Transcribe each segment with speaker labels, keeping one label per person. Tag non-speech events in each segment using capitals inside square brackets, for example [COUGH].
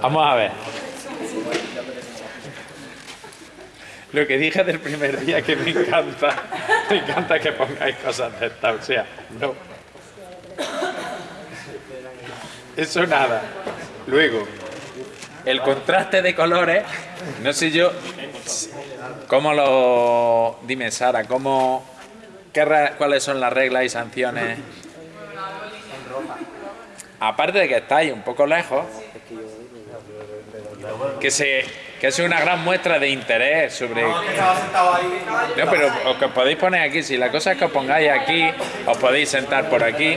Speaker 1: Vamos a ver. Lo que dije del primer día que me encanta, me encanta que pongáis cosas de estas, o sea, no. Eso nada. Luego, el contraste de colores, no sé yo, ¿cómo lo... Dime, Sara, ¿cómo... Qué, ¿Cuáles son las reglas y sanciones? Aparte de que estáis un poco lejos, que se que es una gran muestra de interés sobre... No, pero os que podéis poner aquí, si la cosa es que os pongáis aquí, os podéis sentar por aquí.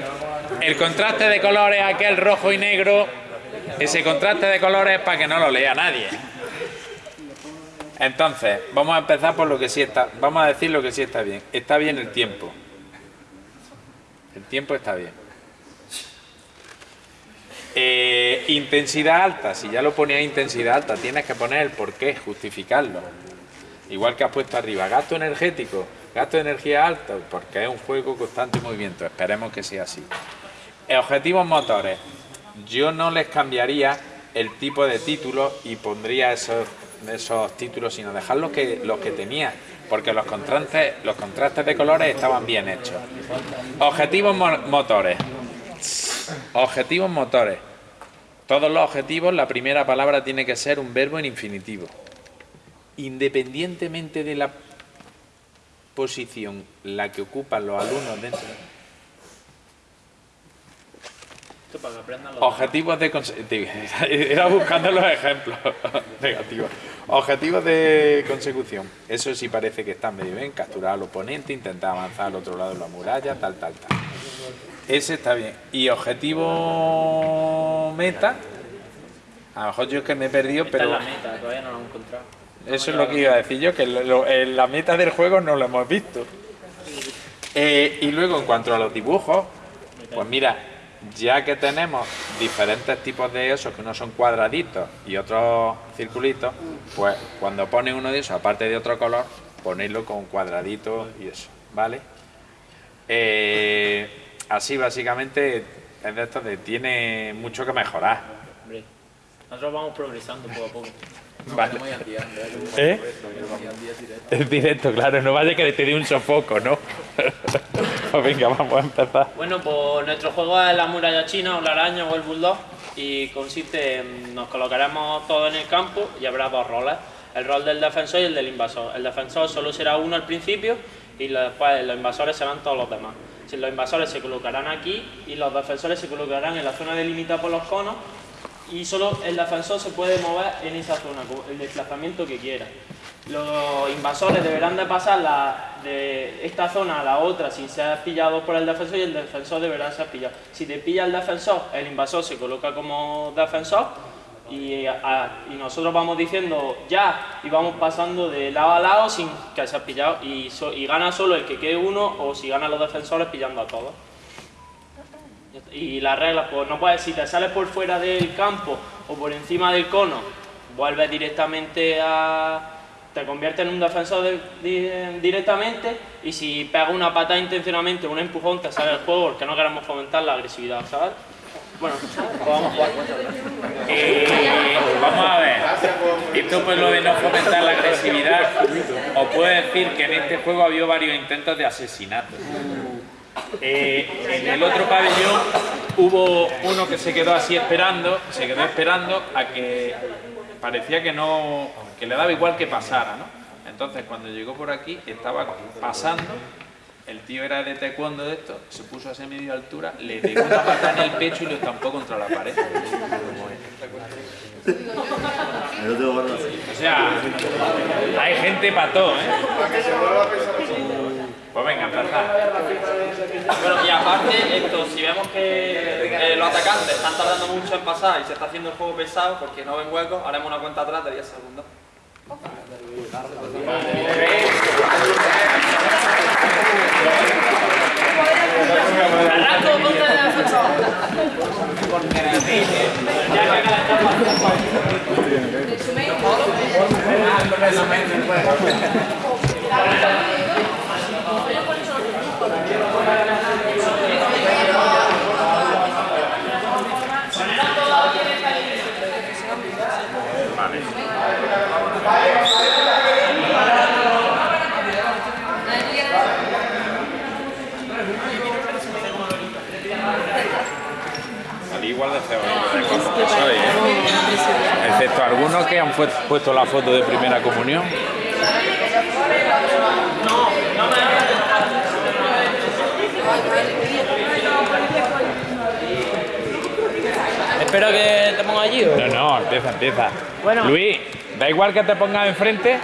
Speaker 1: El contraste de colores, aquel rojo y negro, ese contraste de colores para que no lo lea nadie. Entonces, vamos a empezar por lo que sí está, vamos a decir lo que sí está bien. Está bien el tiempo. El tiempo está bien. Eh, intensidad alta, si ya lo ponía intensidad alta, tienes que poner el por qué, justificarlo. Igual que has puesto arriba, gasto energético, gasto de energía alta, porque es un juego constante movimiento, esperemos que sea así. Objetivos motores, yo no les cambiaría el tipo de título y pondría esos, esos títulos, sino dejar los que, los que tenía, porque los contrastes, los contrastes de colores estaban bien hechos. Objetivos motores, Objetivos motores. Todos los objetivos, la primera palabra tiene que ser un verbo en infinitivo. Independientemente de la posición la que ocupan los alumnos dentro Objetivos de [LAUGHS] Era buscando los ejemplos [LAUGHS] negativos. Objetivos de consecución. Eso sí parece que está medio bien. Capturar al oponente, intentar avanzar al otro lado de la muralla, tal, tal, tal. Ese está bien. Y objetivo meta. A lo mejor yo es que me he perdido, pero...
Speaker 2: la meta, todavía no lo hemos encontrado.
Speaker 1: Eso es lo que iba a decir yo, que la meta del juego no lo hemos visto. Eh, y luego en cuanto a los dibujos, pues mira, ya que tenemos diferentes tipos de esos, que uno son cuadraditos y otros circulitos, pues cuando pones uno de esos, aparte de otro color, ponerlo con cuadradito y eso, ¿vale? Eh, así básicamente es de esto de tiene mucho que mejorar.
Speaker 2: nosotros vamos progresando poco a poco. [LAUGHS]
Speaker 1: vale. ¿Eh? Es directo, claro, no vaya que te dé un sofoco, ¿no? [LAUGHS] pues venga, vamos a empezar.
Speaker 2: Bueno, pues nuestro juego es la muralla china o la araña o el bulldog y consiste en, nos colocaremos todos en el campo y habrá dos roles, el rol del defensor y el del invasor. El defensor solo será uno al principio y después los invasores serán todos los demás los invasores se colocarán aquí y los defensores se colocarán en la zona delimitada por los conos y solo el defensor se puede mover en esa zona, el desplazamiento que quiera. Los invasores deberán de pasar de esta zona a la otra sin ser pillados por el defensor y el defensor deberá ser pillado. Si te pilla el defensor, el invasor se coloca como defensor y, nosotros vamos diciendo ya y vamos pasando de lado a lado sin que se ha pillado y, gana solo el que quede uno o si ganan los defensores pillando a todos. Y las reglas, pues no puedes, si te sales por fuera del campo o por encima del cono, vuelves directamente a... te conviertes en un defensor directamente y si pegas una patada intencionalmente, un empujón, te sale el juego porque no queremos fomentar la agresividad, ¿sabes? Bueno, vamos a jugar.
Speaker 1: Eh, vamos a ver. Esto pues lo de no fomentar la agresividad. Os puedo decir que en este juego ha habido varios intentos de asesinato. Eh, en el otro pabellón hubo uno que se quedó así esperando, se quedó esperando a que parecía que no, que le daba igual que pasara, ¿no? Entonces cuando llegó por aquí estaba pasando el tío era de taekwondo de esto, se puso a esa media altura, le pegó una pata en el pecho y lo estampó contra la pared. O sea, hay gente pató, ¿eh? Pues venga, empezar.
Speaker 2: Bueno, y aparte, esto, si vemos que eh, los atacantes están tardando mucho en pasar y se está haciendo el juego pesado porque no ven huecos, haremos una cuenta atrás de 10 segundos.
Speaker 1: De que soy, ¿eh? Excepto algunos que han puesto la foto de primera comunión.
Speaker 2: Espero que te ponga allí. ¿o?
Speaker 1: No, no, empieza, empieza.
Speaker 2: Bueno.
Speaker 1: Luis, da igual que te pongas enfrente.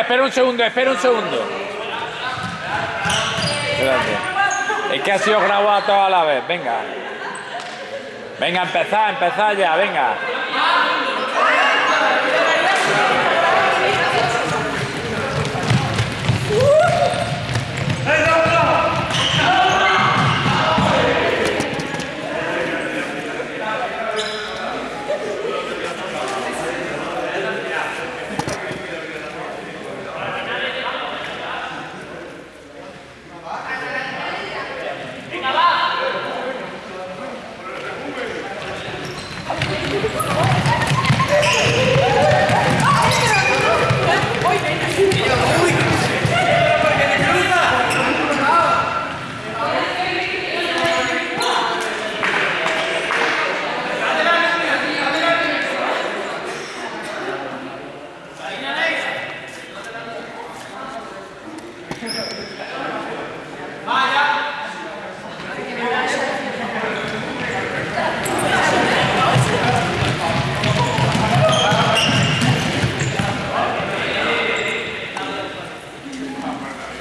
Speaker 1: Espera, un segundo, espera un segundo. Espérate. Es que ha sido grabado todo a la vez, venga. Venga, empezad, empezad ya, venga. Eh,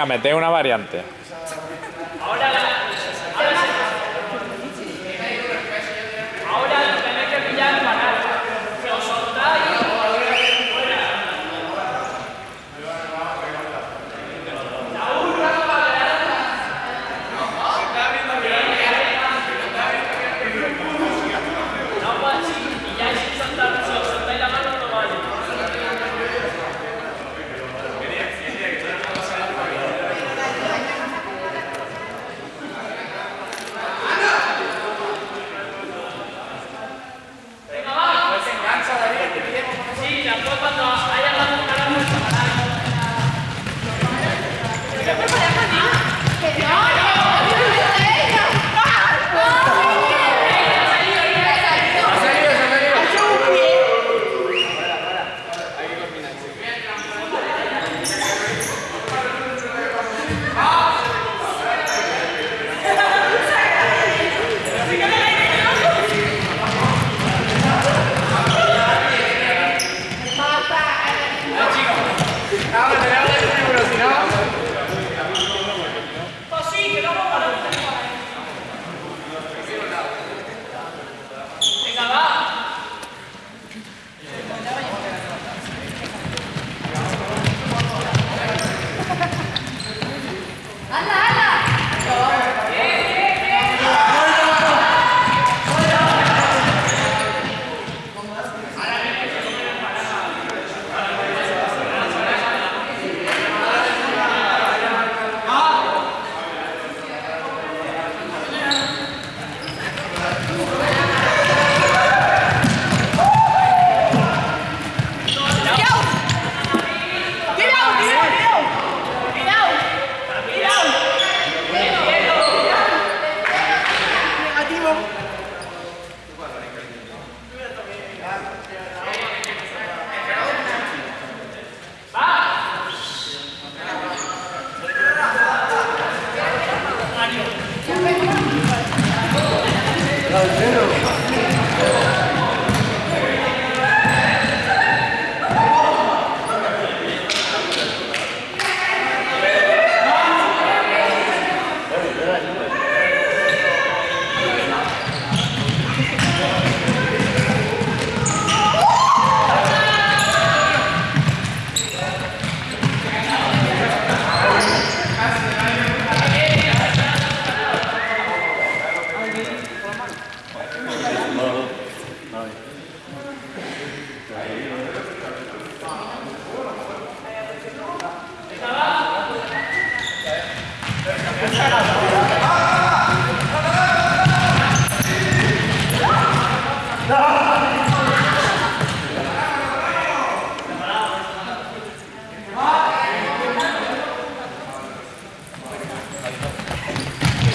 Speaker 1: venga, mete una variante.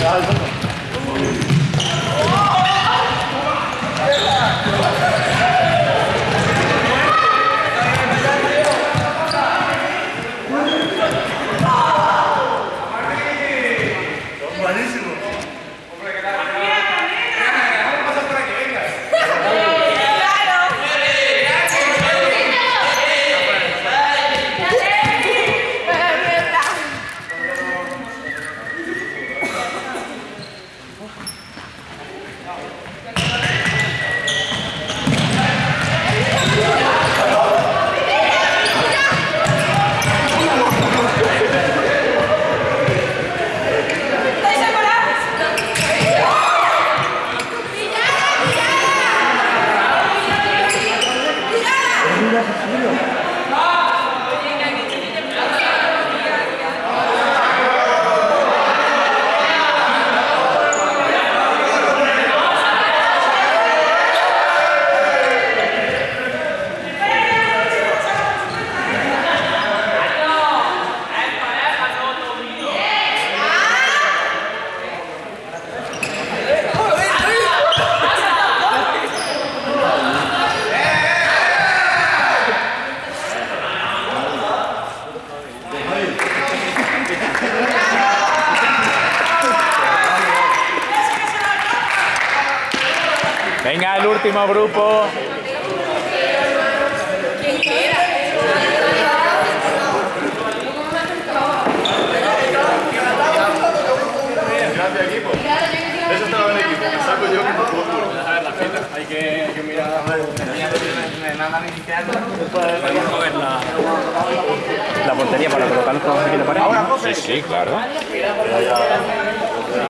Speaker 1: Gracias. Venga, el último grupo.
Speaker 3: Gracias, equipo. Eso estaba en equipo. Me saco yo que no puedo duro.
Speaker 4: Hay que, hay que mirar.
Speaker 5: La portería para colocar los trabajos aquí en la pared.
Speaker 1: Sí, sí, claro.